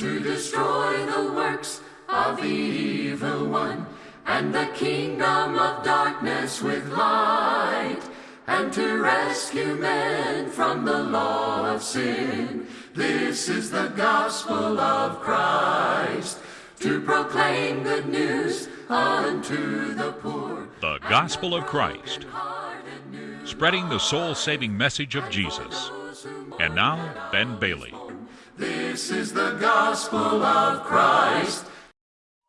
to destroy the works of the evil one, and the kingdom of darkness with light, and to rescue men from the law of sin. This is the gospel of Christ, to proclaim good news unto the poor. The Gospel of Christ, spreading the soul saving message of Jesus. And now, Ben Bailey. This is the gospel of Christ.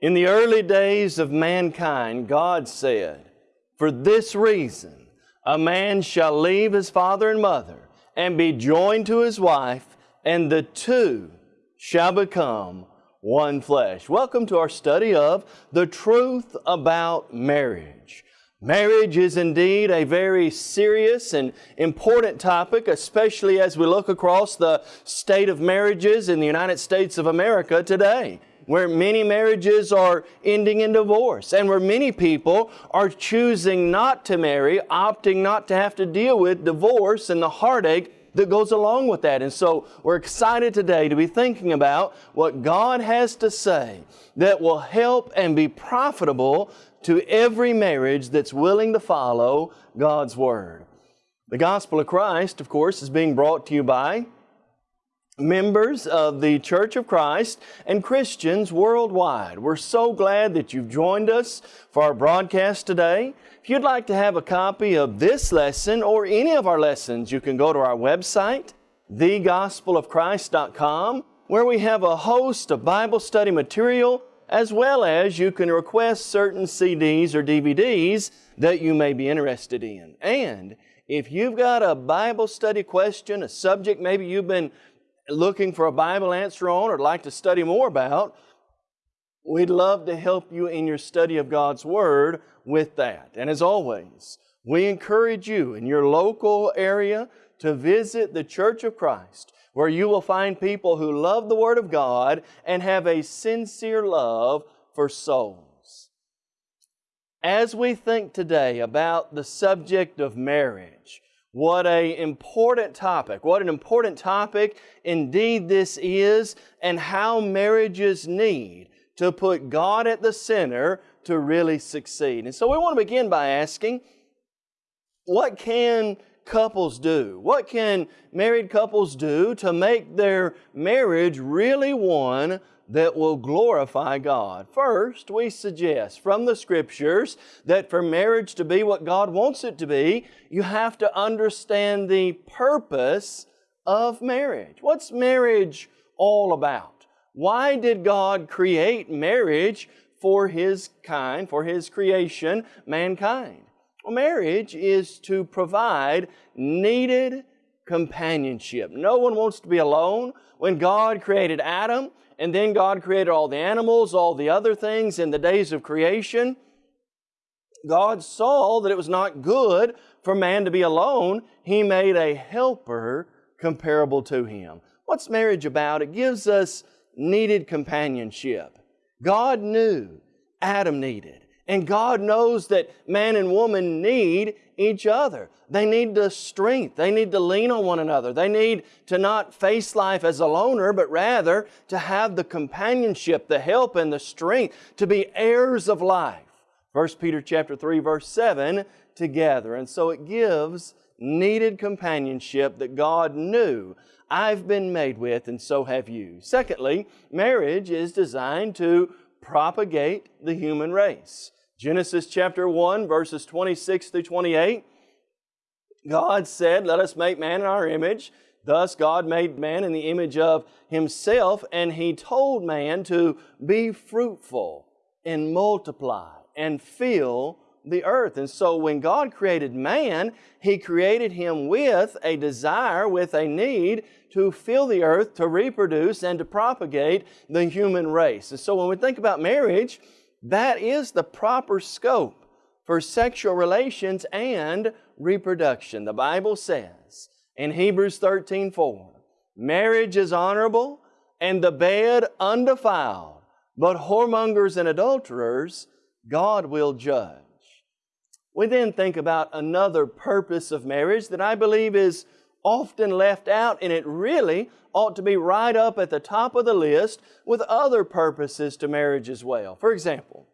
In the early days of mankind, God said, For this reason, a man shall leave his father and mother and be joined to his wife, and the two shall become one flesh. Welcome to our study of the truth about marriage. Marriage is indeed a very serious and important topic, especially as we look across the state of marriages in the United States of America today, where many marriages are ending in divorce and where many people are choosing not to marry, opting not to have to deal with divorce and the heartache that goes along with that. And so we're excited today to be thinking about what God has to say that will help and be profitable to every marriage that's willing to follow God's Word. The Gospel of Christ, of course, is being brought to you by members of the Church of Christ and Christians worldwide. We're so glad that you've joined us for our broadcast today. If you'd like to have a copy of this lesson or any of our lessons, you can go to our website, thegospelofchrist.com, where we have a host of Bible study material, as well as you can request certain CDs or DVDs that you may be interested in. And if you've got a Bible study question, a subject maybe you've been looking for a Bible answer on or like to study more about, we'd love to help you in your study of God's Word with that. And as always, we encourage you in your local area to visit the Church of Christ, where you will find people who love the Word of God and have a sincere love for souls. As we think today about the subject of marriage, what a important topic. What an important topic indeed this is and how marriages need to put God at the center to really succeed. And so we want to begin by asking, what can couples do? What can married couples do to make their marriage really one that will glorify God? First, we suggest from the Scriptures that for marriage to be what God wants it to be, you have to understand the purpose of marriage. What's marriage all about? Why did God create marriage for His kind, for His creation, mankind? Well, marriage is to provide needed companionship. No one wants to be alone. When God created Adam, and then God created all the animals, all the other things in the days of creation, God saw that it was not good for man to be alone. He made a helper comparable to him. What's marriage about? It gives us needed companionship. God knew Adam needed. And God knows that man and woman need each other. They need the strength. They need to lean on one another. They need to not face life as a loner, but rather to have the companionship, the help, and the strength to be heirs of life. 1 Peter chapter 3, verse 7, together. And so it gives needed companionship that God knew I've been made with, and so have you. Secondly, marriage is designed to propagate the human race. Genesis chapter 1, verses 26 through 28. God said, Let us make man in our image. Thus God made man in the image of Himself, and He told man to be fruitful and multiply and fill the earth. And so when God created man, He created him with a desire, with a need to fill the earth, to reproduce, and to propagate the human race. And so when we think about marriage, that is the proper scope for sexual relations and reproduction. The Bible says in Hebrews 13 4, marriage is honorable and the bed undefiled, but whoremongers and adulterers God will judge. We then think about another purpose of marriage that I believe is often left out, and it really ought to be right up at the top of the list with other purposes to marriage as well. For example,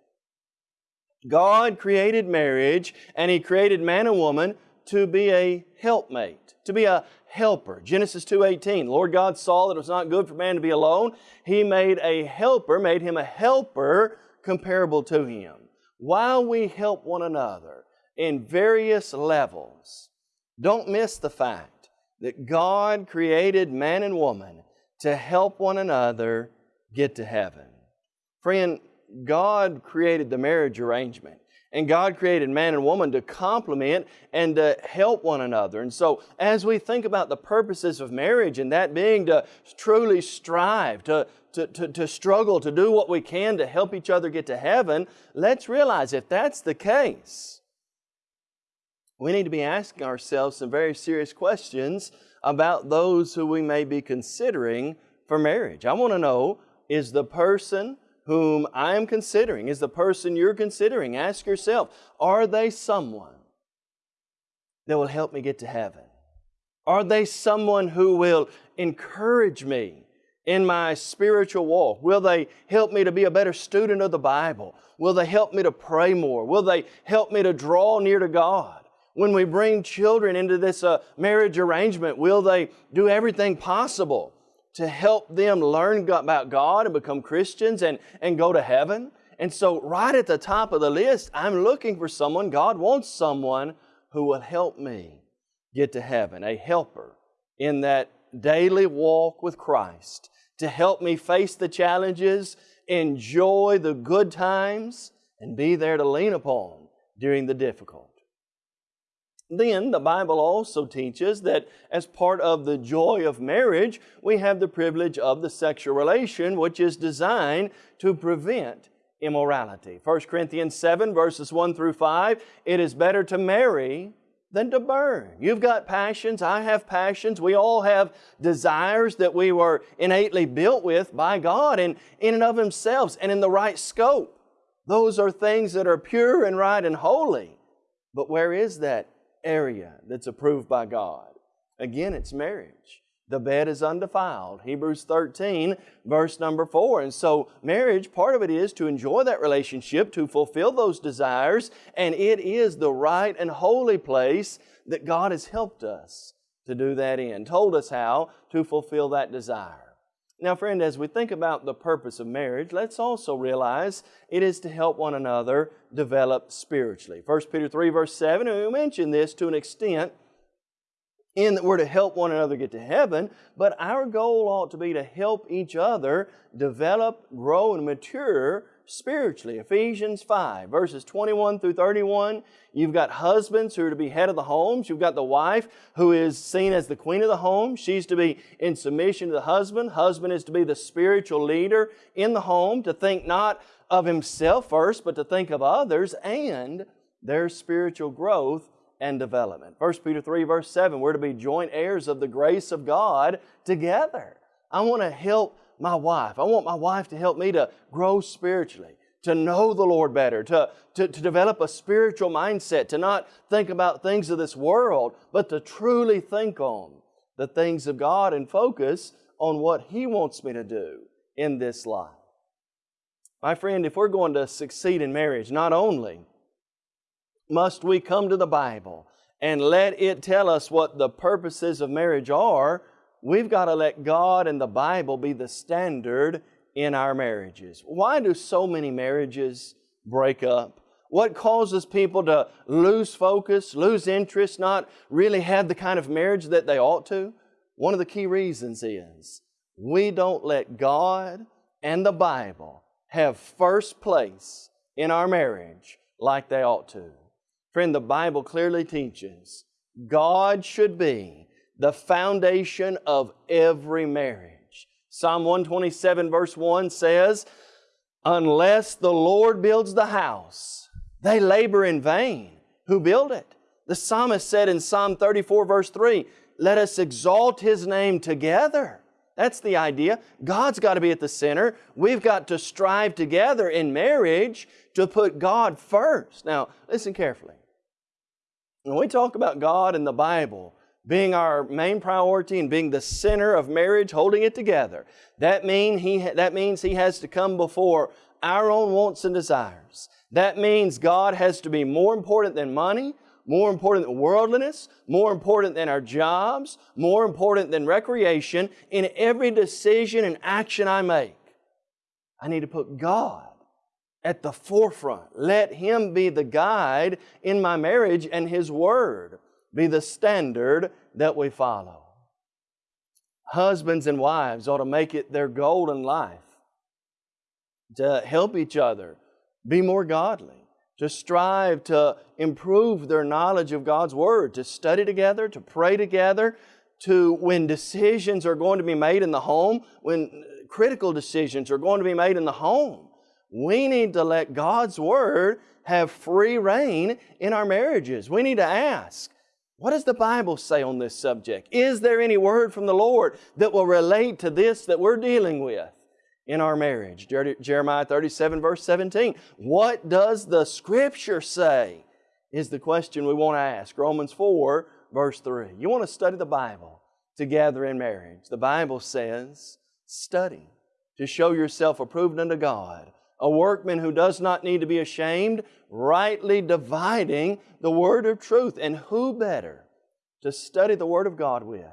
God created marriage and He created man and woman to be a helpmate, to be a helper. Genesis 2:18, Lord God saw that it was not good for man to be alone. He made a helper, made him a helper comparable to him. While we help one another in various levels, don't miss the fact that God created man and woman to help one another get to heaven. Friend, God created the marriage arrangement. And God created man and woman to complement and to help one another. And so, as we think about the purposes of marriage, and that being to truly strive, to, to, to, to, struggle, to do what we can to help each other get to heaven, let's realize if that's the case, we need to be asking ourselves some very serious questions about those who we may be considering for marriage. I want to know is the person whom I am considering, is the person you're considering. Ask yourself, are they someone that will help me get to heaven? Are they someone who will encourage me in my spiritual walk? Will they help me to be a better student of the Bible? Will they help me to pray more? Will they help me to draw near to God? When we bring children into this uh, marriage arrangement, will they do everything possible to help them learn about God and become Christians and, and go to heaven. And so, right at the top of the list, I'm looking for someone, God wants someone who will help me get to heaven, a helper in that daily walk with Christ, to help me face the challenges, enjoy the good times, and be there to lean upon during the difficult. Then the Bible also teaches that as part of the joy of marriage, we have the privilege of the sexual relation, which is designed to prevent immorality. 1 Corinthians 7, verses 1 through 5 it is better to marry than to burn. You've got passions, I have passions, we all have desires that we were innately built with by God and in and of themselves and in the right scope. Those are things that are pure and right and holy. But where is that area that's approved by God. Again, it's marriage. The bed is undefiled. Hebrews 13, verse number 4. And so, marriage, part of it is to enjoy that relationship, to fulfill those desires, and it is the right and holy place that God has helped us to do that in, told us how to fulfill that desire. Now, friend, as we think about the purpose of marriage, let's also realize it is to help one another develop spiritually. 1 Peter 3, verse 7, and we mentioned this to an extent in that we're to help one another get to heaven, but our goal ought to be to help each other develop, grow, and mature spiritually. Ephesians 5, verses 21 through 31. You've got husbands who are to be head of the homes. You've got the wife who is seen as the queen of the home. She's to be in submission to the husband. Husband is to be the spiritual leader in the home, to think not of himself first, but to think of others and their spiritual growth and development. 1 Peter 3, verse 7, we're to be joint heirs of the grace of God together. I want to help my wife. I want my wife to help me to grow spiritually, to know the Lord better, to, to, to develop a spiritual mindset, to not think about things of this world, but to truly think on the things of God and focus on what He wants me to do in this life. My friend, if we're going to succeed in marriage, not only must we come to the Bible and let it tell us what the purposes of marriage are, we've got to let God and the Bible be the standard in our marriages. Why do so many marriages break up? What causes people to lose focus, lose interest, not really have the kind of marriage that they ought to? One of the key reasons is we don't let God and the Bible have first place in our marriage like they ought to. Friend, the Bible clearly teaches God should be the foundation of every marriage. Psalm 127, verse 1 says, Unless the Lord builds the house, they labor in vain who build it. The psalmist said in Psalm 34, verse 3, Let us exalt His name together. That's the idea. God's got to be at the center. We've got to strive together in marriage to put God first. Now, listen carefully. When we talk about God and the Bible, being our main priority and being the center of marriage, holding it together. That, mean he, that means He has to come before our own wants and desires. That means God has to be more important than money, more important than worldliness, more important than our jobs, more important than recreation in every decision and action I make. I need to put God at the forefront. Let Him be the guide in my marriage and His Word be the standard that we follow. Husbands and wives ought to make it their goal in life to help each other be more godly, to strive to improve their knowledge of God's Word, to study together, to pray together, to when decisions are going to be made in the home, when critical decisions are going to be made in the home, we need to let God's Word have free rein in our marriages. We need to ask, what does the Bible say on this subject? Is there any word from the Lord that will relate to this that we're dealing with in our marriage? Jeremiah 37 verse 17. What does the Scripture say? Is the question we want to ask. Romans 4 verse 3. You want to study the Bible together in marriage. The Bible says, study to show yourself approved unto God, a workman who does not need to be ashamed, rightly dividing the word of truth. And who better to study the Word of God with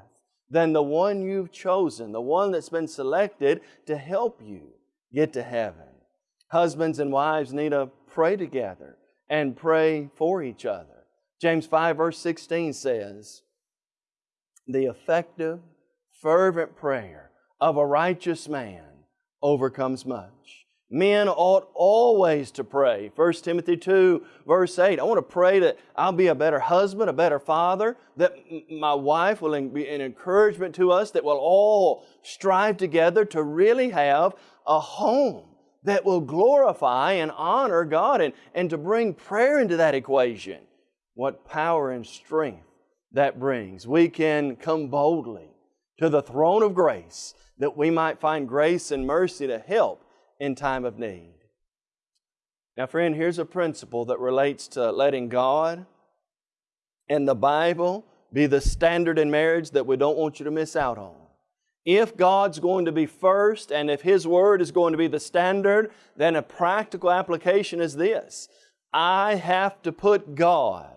than the one you've chosen, the one that's been selected to help you get to heaven? Husbands and wives need to pray together and pray for each other. James 5, verse 16 says, The effective, fervent prayer of a righteous man overcomes much. Men ought always to pray. 1 Timothy 2, verse 8. I want to pray that I'll be a better husband, a better father, that my wife will be an encouragement to us, that we'll all strive together to really have a home that will glorify and honor God and, and to bring prayer into that equation. What power and strength that brings. We can come boldly to the throne of grace that we might find grace and mercy to help in time of need. Now, friend, here's a principle that relates to letting God and the Bible be the standard in marriage that we don't want you to miss out on. If God's going to be first and if His Word is going to be the standard, then a practical application is this I have to put God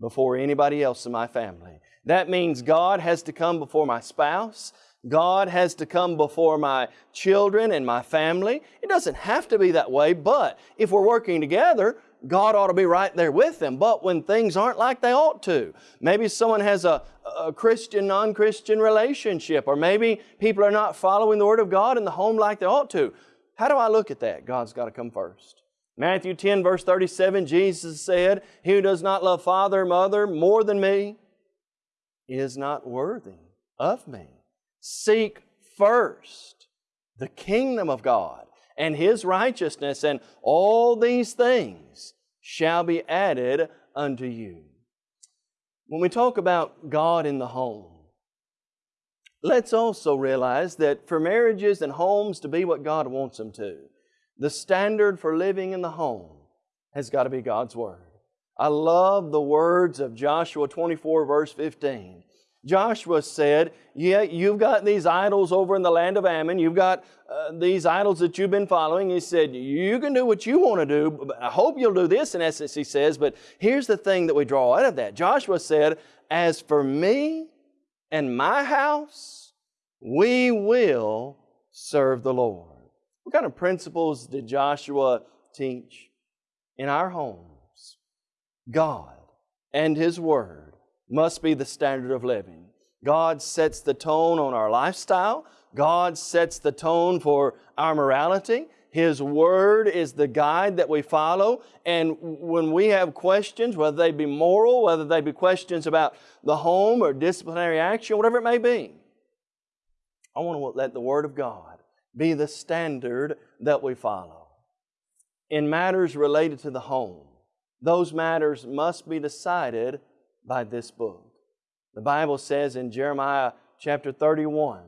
before anybody else in my family. That means God has to come before my spouse. God has to come before my children and my family. It doesn't have to be that way, but if we're working together, God ought to be right there with them. But when things aren't like they ought to, maybe someone has a, a Christian, non Christian relationship, or maybe people are not following the Word of God in the home like they ought to. How do I look at that? God's got to come first. Matthew 10, verse 37, Jesus said, He who does not love father or mother more than me is not worthy of me. Seek first the kingdom of God and His righteousness, and all these things shall be added unto you. When we talk about God in the home, let's also realize that for marriages and homes to be what God wants them to, the standard for living in the home has got to be God's Word. I love the words of Joshua 24, verse 15. Joshua said, Yeah, you've got these idols over in the land of Ammon. You've got uh, these idols that you've been following. He said, You can do what you want to do. But I hope you'll do this, in essence, he says. But here's the thing that we draw out of that Joshua said, As for me and my house, we will serve the Lord. What kind of principles did Joshua teach? In our homes, God and His Word must be the standard of living. God sets the tone on our lifestyle. God sets the tone for our morality. His Word is the guide that we follow. And when we have questions, whether they be moral, whether they be questions about the home or disciplinary action, whatever it may be, I want to let the Word of God be the standard that we follow. In matters related to the home, those matters must be decided by this book. The Bible says in Jeremiah chapter 31,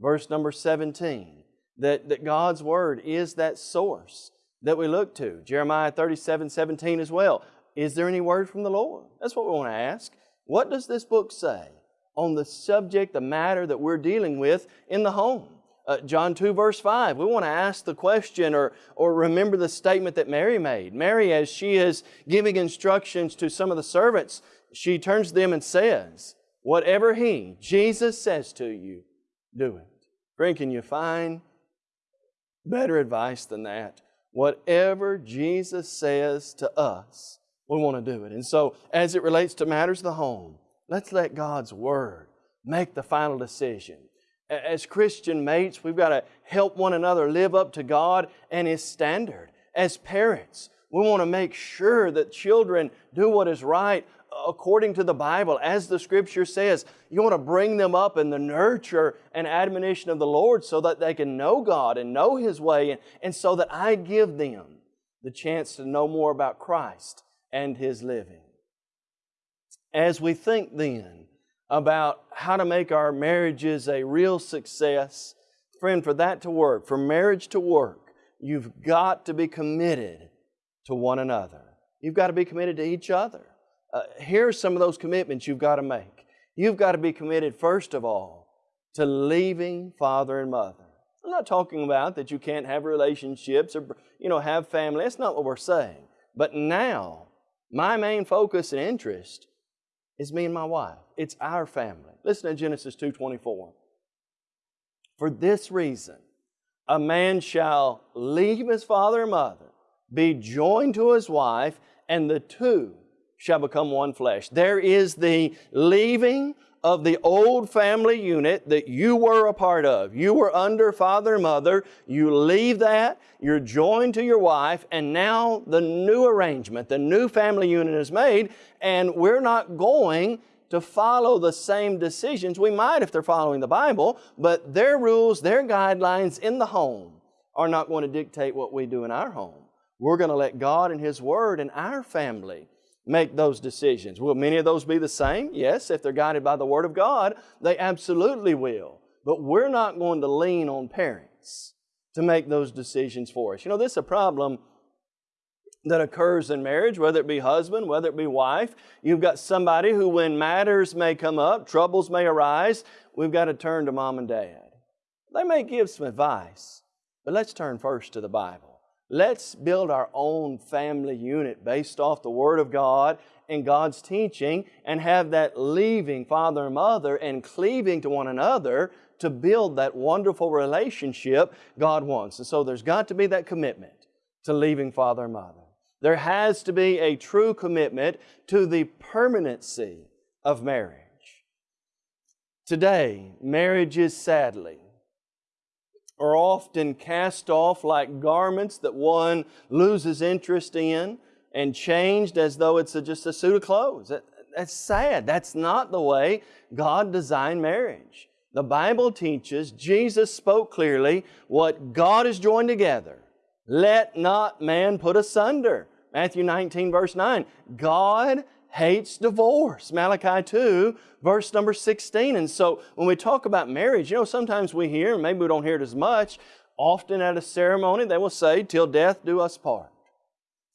verse number 17, that, that God's Word is that source that we look to. Jeremiah 37, 17 as well. Is there any word from the Lord? That's what we want to ask. What does this book say? on the subject, the matter that we're dealing with in the home. Uh, John 2 verse 5, we want to ask the question or, or remember the statement that Mary made. Mary, as she is giving instructions to some of the servants, she turns to them and says, whatever He, Jesus says to you, do it. Friend, can you find better advice than that? Whatever Jesus says to us, we want to do it. And so, as it relates to matters of the home, let's let God's Word make the final decision. As Christian mates, we've got to help one another live up to God and His standard. As parents, we want to make sure that children do what is right according to the Bible, as the Scripture says. You want to bring them up in the nurture and admonition of the Lord so that they can know God and know His way, and, and so that I give them the chance to know more about Christ and His living. As we think then about how to make our marriages a real success, friend, for that to work, for marriage to work, you've got to be committed to one another. You've got to be committed to each other. Uh, here's some of those commitments you've got to make. You've got to be committed, first of all, to leaving father and mother. I'm not talking about that you can't have relationships or you know have family. That's not what we're saying. But now, my main focus and interest is me and my wife. It's our family. Listen to Genesis 2:24. For this reason, a man shall leave his father and mother, be joined to his wife, and the two shall become one flesh. There is the leaving of the old family unit that you were a part of. You were under father and mother. You leave that, you're joined to your wife, and now the new arrangement, the new family unit is made, and we're not going to follow the same decisions. We might if they're following the Bible, but their rules, their guidelines in the home are not going to dictate what we do in our home. We're going to let God and His Word and our family make those decisions. Will many of those be the same? Yes, if they're guided by the Word of God, they absolutely will. But we're not going to lean on parents to make those decisions for us. You know, this is a problem that occurs in marriage, whether it be husband, whether it be wife. You've got somebody who, when matters may come up, troubles may arise, we've got to turn to mom and dad. They may give some advice, but let's turn first to the Bible. Let's build our own family unit based off the Word of God and God's teaching and have that leaving father and mother and cleaving to one another to build that wonderful relationship God wants. And so there's got to be that commitment to leaving father and mother. There has to be a true commitment to the permanency of marriage. Today, marriages sadly are often cast off like garments that one loses interest in and changed as though it's a, just a suit of clothes. That, that's sad. That's not the way God designed marriage. The Bible teaches, Jesus spoke clearly, what God has joined together, let not man put asunder. Matthew 19, verse 9. God hates divorce. Malachi 2, verse number 16. And so when we talk about marriage, you know, sometimes we hear, maybe we don't hear it as much, often at a ceremony they will say, till death do us part.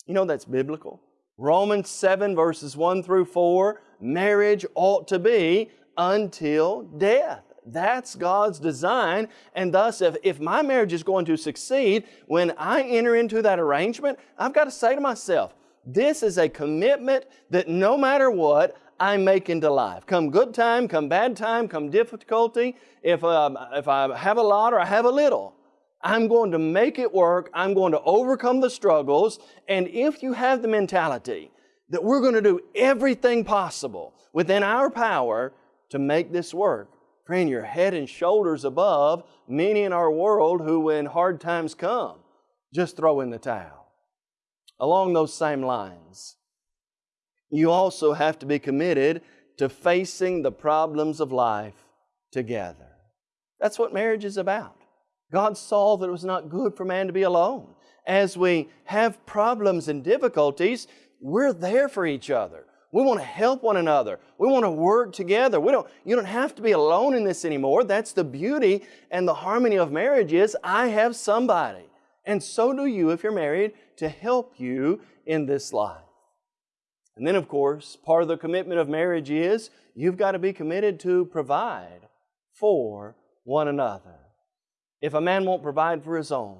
You know that's biblical. Romans 7 verses 1 through 4, marriage ought to be until death. That's God's design. And thus, if, if my marriage is going to succeed, when I enter into that arrangement, I've got to say to myself, this is a commitment that no matter what, I make into life. Come good time, come bad time, come difficulty, if, um, if I have a lot or I have a little, I'm going to make it work. I'm going to overcome the struggles. And if you have the mentality that we're going to do everything possible within our power to make this work, friend, you're head and shoulders above many in our world who, when hard times come, just throw in the towel. Along those same lines, you also have to be committed to facing the problems of life together. That's what marriage is about. God saw that it was not good for man to be alone. As we have problems and difficulties, we're there for each other. We want to help one another. We want to work together. We don't, you don't have to be alone in this anymore. That's the beauty and the harmony of marriage is I have somebody. And so do you if you're married to help you in this life. And then, of course, part of the commitment of marriage is you've got to be committed to provide for one another. If a man won't provide for his own,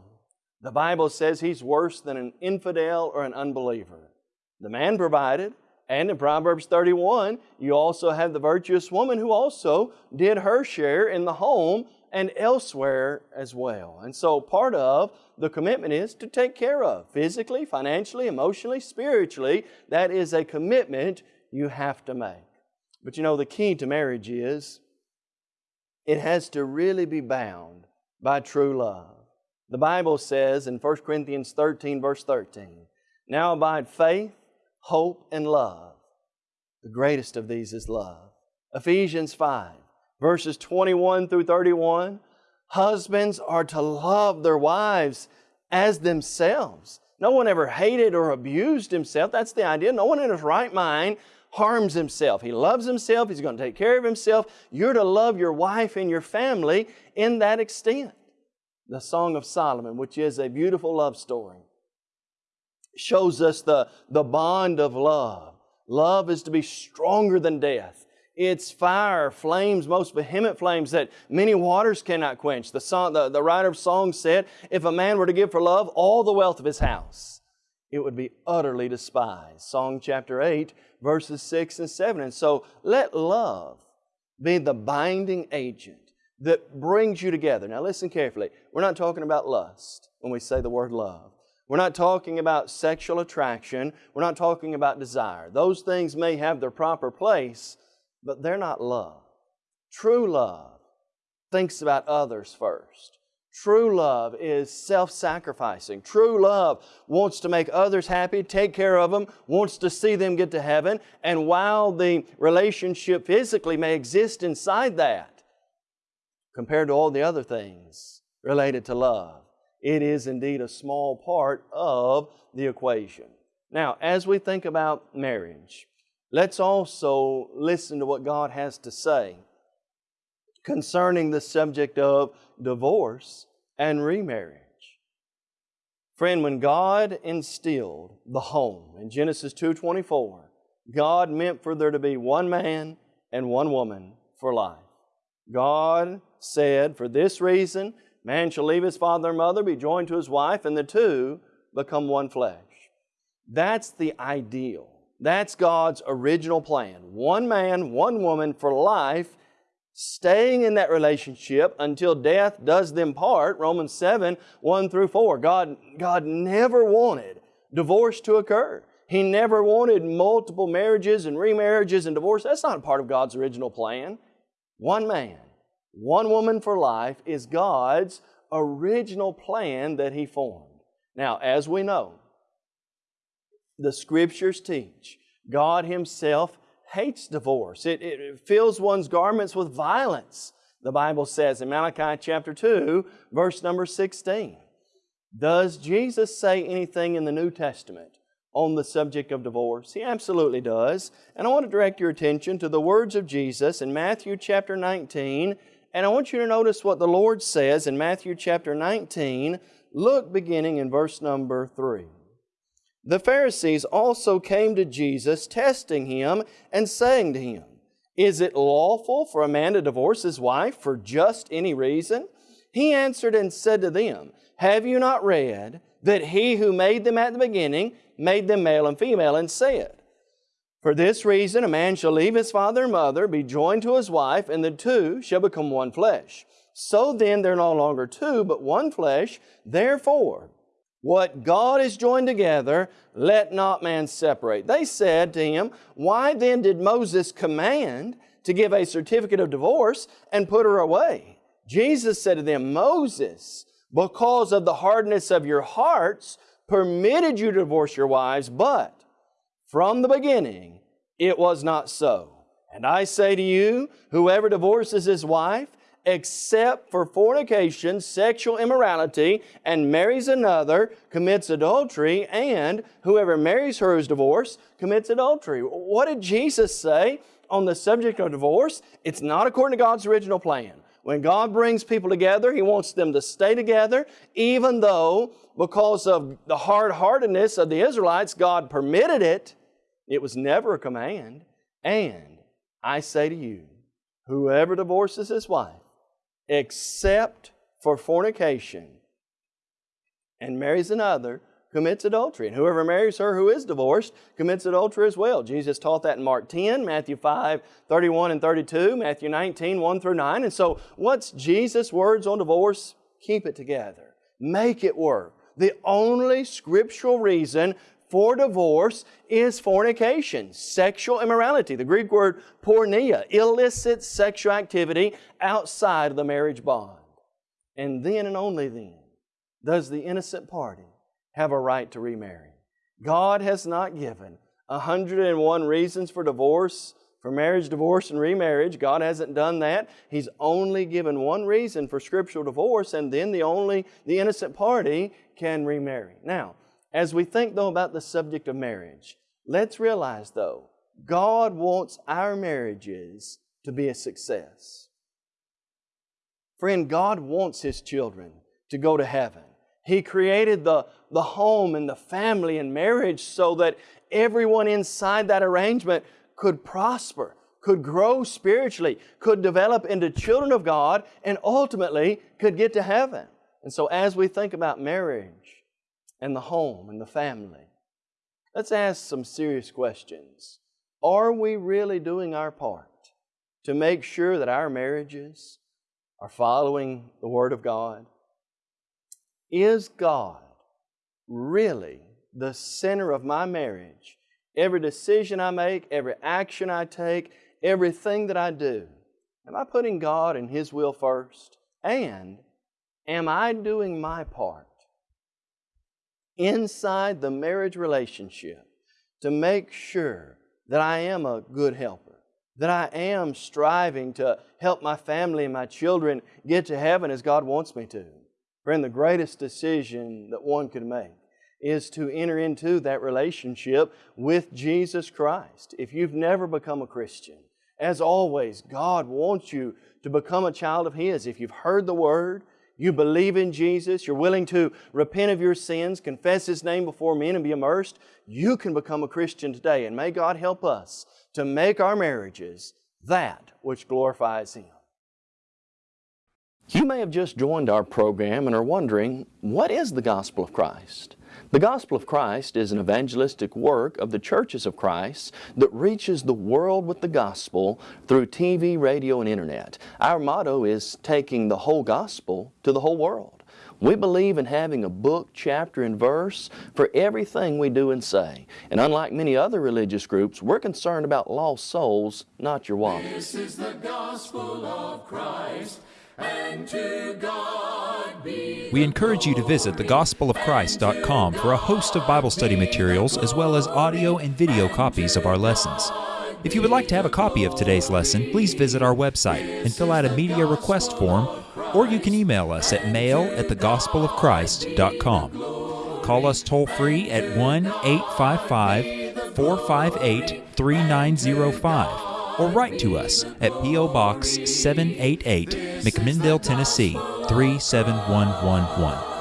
the Bible says he's worse than an infidel or an unbeliever. The man provided, and in Proverbs 31, you also have the virtuous woman who also did her share in the home and elsewhere as well. And so part of the commitment is to take care of physically, financially, emotionally, spiritually. That is a commitment you have to make. But you know, the key to marriage is it has to really be bound by true love. The Bible says in 1 Corinthians 13, verse 13, Now abide faith, hope, and love. The greatest of these is love. Ephesians 5, verses 21 through 31, husbands are to love their wives as themselves. No one ever hated or abused himself. That's the idea. No one in his right mind harms himself. He loves himself. He's going to take care of himself. You're to love your wife and your family in that extent. The Song of Solomon, which is a beautiful love story, shows us the, the bond of love. Love is to be stronger than death. It's fire, flames, most vehement flames that many waters cannot quench. The, song, the, the writer of songs said, if a man were to give for love all the wealth of his house, it would be utterly despised. Song chapter 8, verses 6 and 7. And so let love be the binding agent that brings you together. Now listen carefully. We're not talking about lust when we say the word love. We're not talking about sexual attraction. We're not talking about desire. Those things may have their proper place, but they're not love. True love thinks about others first. True love is self sacrificing. True love wants to make others happy, take care of them, wants to see them get to heaven. And while the relationship physically may exist inside that, compared to all the other things related to love, it is indeed a small part of the equation. Now, as we think about marriage, Let's also listen to what God has to say concerning the subject of divorce and remarriage. Friend, when God instilled the home in Genesis 2:24, God meant for there to be one man and one woman for life. God said, for this reason, man shall leave his father and mother, be joined to his wife, and the two become one flesh. That's the ideal. That's God's original plan. One man, one woman for life, staying in that relationship until death does them part. Romans 7, 1 through 4. God, God never wanted divorce to occur. He never wanted multiple marriages and remarriages and divorce. That's not a part of God's original plan. One man, one woman for life is God's original plan that He formed. Now, as we know, the Scriptures teach. God Himself hates divorce. It, it, fills one's garments with violence, the Bible says in Malachi chapter 2, verse number 16. Does Jesus say anything in the New Testament on the subject of divorce? He absolutely does. And I want to direct your attention to the words of Jesus in Matthew chapter 19. And I want you to notice what the Lord says in Matthew chapter 19. Look beginning in verse number 3. The Pharisees also came to Jesus, testing him and saying to him, Is it lawful for a man to divorce his wife for just any reason? He answered and said to them, Have you not read that he who made them at the beginning made them male and female, and said, For this reason a man shall leave his father and mother, be joined to his wife, and the two shall become one flesh. So then they're no longer two, but one flesh. Therefore, what God has joined together, let not man separate. They said to him, Why then did Moses command to give a certificate of divorce and put her away? Jesus said to them, Moses, because of the hardness of your hearts, permitted you to divorce your wives, but from the beginning it was not so. And I say to you, whoever divorces his wife, except for fornication, sexual immorality, and marries another, commits adultery, and whoever marries her is divorced commits adultery. What did Jesus say on the subject of divorce? It's not according to God's original plan. When God brings people together, He wants them to stay together, even though because of the hard-heartedness of the Israelites, God permitted it. It was never a command. And I say to you, whoever divorces his wife, except for fornication, and marries another, commits adultery. And whoever marries her who is divorced commits adultery as well. Jesus taught that in Mark 10, Matthew 5, 31 and 32, Matthew 19, 1 through 9. And so, what's Jesus' words on divorce? Keep it together. Make it work. The only scriptural reason for divorce is fornication, sexual immorality. The Greek word porneia, illicit sexual activity outside of the marriage bond. And then and only then does the innocent party have a right to remarry. God has not given 101 reasons for divorce, for marriage, divorce, and remarriage. God hasn't done that. He's only given one reason for scriptural divorce, and then the only, the innocent party can remarry. Now, as we think though about the subject of marriage, let's realize though, God wants our marriages to be a success. Friend, God wants His children to go to heaven. He created the, the home and the family and marriage so that everyone inside that arrangement could prosper, could grow spiritually, could develop into children of God, and ultimately could get to heaven. And so, as we think about marriage and the home and the family, let's ask some serious questions. Are we really doing our part to make sure that our marriages are following the Word of God? Is God really the center of my marriage? Every decision I make, every action I take, everything that I do, am I putting God and His will first? And am I doing my part inside the marriage relationship to make sure that I am a good helper, that I am striving to help my family and my children get to heaven as God wants me to? Friend, the greatest decision that one could make is to enter into that relationship with Jesus Christ. If you've never become a Christian, as always, God wants you to become a child of His. If you've heard the Word, you believe in Jesus, you're willing to repent of your sins, confess His name before men, and be immersed, you can become a Christian today. And may God help us to make our marriages that which glorifies Him. You may have just joined our program and are wondering, what is the Gospel of Christ? The Gospel of Christ is an evangelistic work of the churches of Christ that reaches the world with the Gospel through TV, radio, and Internet. Our motto is taking the whole Gospel to the whole world. We believe in having a book, chapter, and verse for everything we do and say. And unlike many other religious groups, we're concerned about lost souls, not your wallet. This is the Gospel of Christ. We encourage you to visit thegospelofchrist.com for a host of Bible study materials as well as audio and video copies of our lessons. If you would like to have a copy of today's lesson, please visit our website and fill out a media request form, or you can email us at mail at thegospelofchrist.com. Call us toll free at 1 855 458 3905 or write to us at P.O. Box 788, McMinnville, Tennessee 37111.